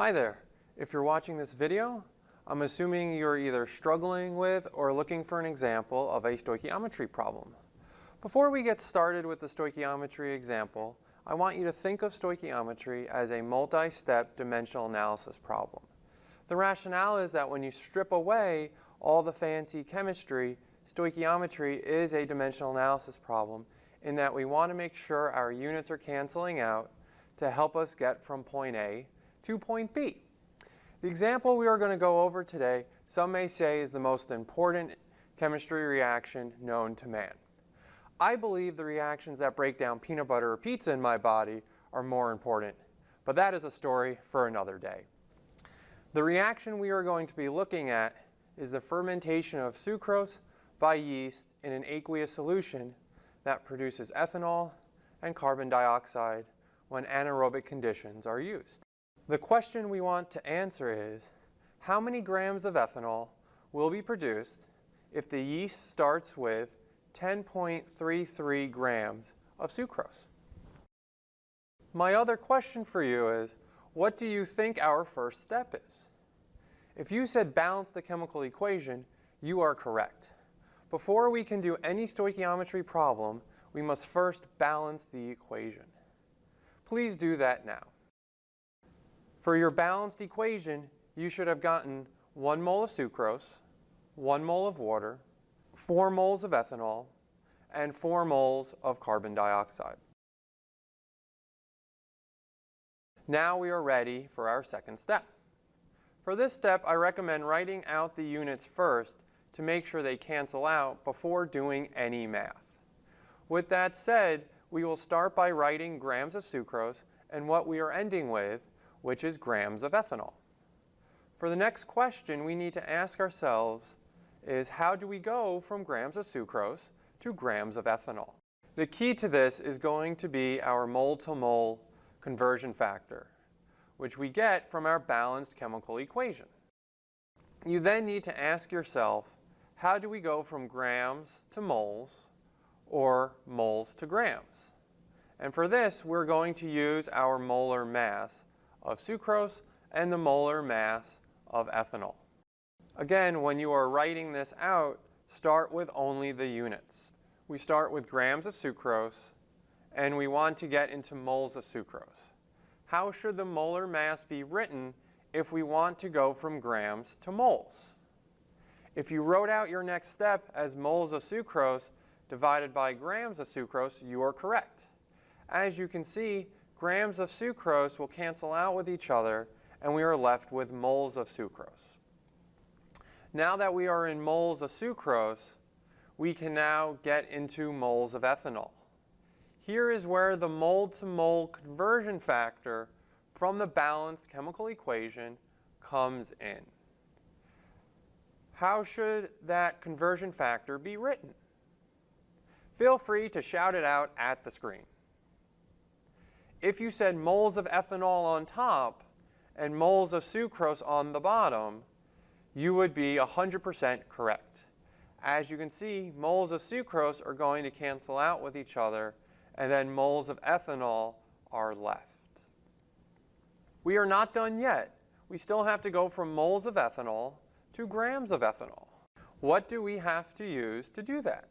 Hi there. If you're watching this video, I'm assuming you're either struggling with or looking for an example of a stoichiometry problem. Before we get started with the stoichiometry example, I want you to think of stoichiometry as a multi-step dimensional analysis problem. The rationale is that when you strip away all the fancy chemistry, stoichiometry is a dimensional analysis problem in that we want to make sure our units are canceling out to help us get from point A to point B. The example we are going to go over today, some may say is the most important chemistry reaction known to man. I believe the reactions that break down peanut butter or pizza in my body are more important, but that is a story for another day. The reaction we are going to be looking at is the fermentation of sucrose by yeast in an aqueous solution that produces ethanol and carbon dioxide when anaerobic conditions are used. The question we want to answer is, how many grams of ethanol will be produced if the yeast starts with 10.33 grams of sucrose? My other question for you is, what do you think our first step is? If you said balance the chemical equation, you are correct. Before we can do any stoichiometry problem, we must first balance the equation. Please do that now. For your balanced equation, you should have gotten 1 mole of sucrose, 1 mole of water, 4 moles of ethanol, and 4 moles of carbon dioxide. Now we are ready for our second step. For this step, I recommend writing out the units first to make sure they cancel out before doing any math. With that said, we will start by writing grams of sucrose and what we are ending with which is grams of ethanol. For the next question we need to ask ourselves is how do we go from grams of sucrose to grams of ethanol? The key to this is going to be our mole-to-mole -mole conversion factor, which we get from our balanced chemical equation. You then need to ask yourself, how do we go from grams to moles or moles to grams? And for this, we're going to use our molar mass of sucrose and the molar mass of ethanol. Again, when you are writing this out, start with only the units. We start with grams of sucrose, and we want to get into moles of sucrose. How should the molar mass be written if we want to go from grams to moles? If you wrote out your next step as moles of sucrose divided by grams of sucrose, you are correct. As you can see, grams of sucrose will cancel out with each other, and we are left with moles of sucrose. Now that we are in moles of sucrose, we can now get into moles of ethanol. Here is where the mole-to-mole -mole conversion factor from the balanced chemical equation comes in. How should that conversion factor be written? Feel free to shout it out at the screen. If you said moles of ethanol on top and moles of sucrose on the bottom, you would be 100% correct. As you can see, moles of sucrose are going to cancel out with each other, and then moles of ethanol are left. We are not done yet. We still have to go from moles of ethanol to grams of ethanol. What do we have to use to do that?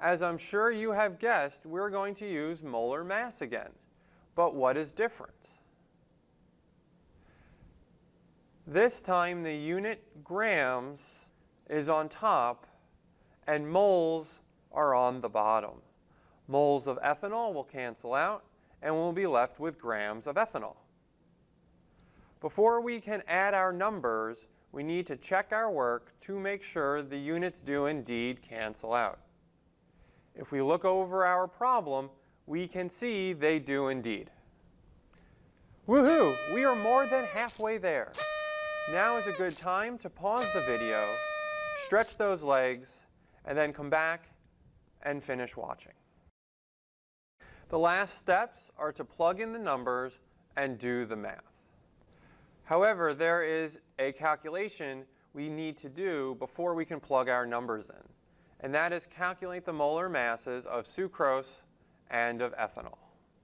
As I'm sure you have guessed, we're going to use molar mass again. But what is different? This time the unit grams is on top and moles are on the bottom. Moles of ethanol will cancel out and we'll be left with grams of ethanol. Before we can add our numbers, we need to check our work to make sure the units do indeed cancel out. If we look over our problem, we can see they do indeed. Woohoo! We are more than halfway there. Now is a good time to pause the video, stretch those legs, and then come back and finish watching. The last steps are to plug in the numbers and do the math. However, there is a calculation we need to do before we can plug our numbers in and that is calculate the molar masses of sucrose and of ethanol.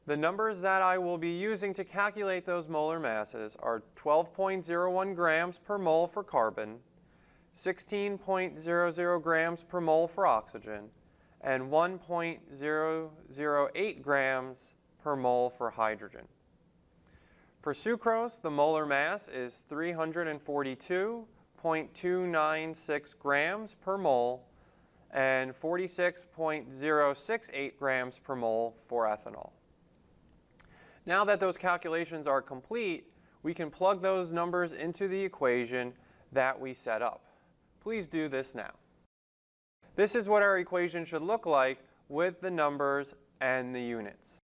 The numbers that I will be using to calculate those molar masses are 12.01 grams per mole for carbon, 16.00 grams per mole for oxygen, and 1.008 grams per mole for hydrogen. For sucrose, the molar mass is 342.296 grams per mole and 46.068 grams per mole for ethanol. Now that those calculations are complete, we can plug those numbers into the equation that we set up. Please do this now. This is what our equation should look like with the numbers and the units.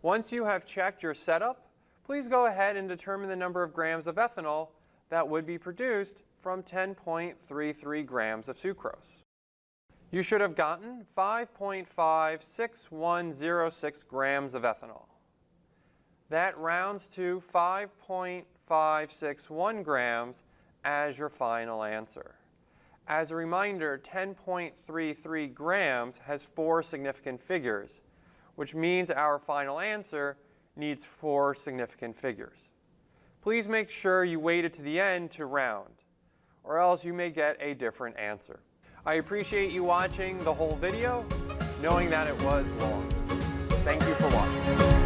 Once you have checked your setup, please go ahead and determine the number of grams of ethanol that would be produced from 10.33 grams of sucrose. You should have gotten 5.56106 grams of ethanol. That rounds to 5.561 grams as your final answer. As a reminder, 10.33 grams has four significant figures, which means our final answer needs four significant figures. Please make sure you wait it to the end to round, or else you may get a different answer. I appreciate you watching the whole video, knowing that it was long. Thank you for watching.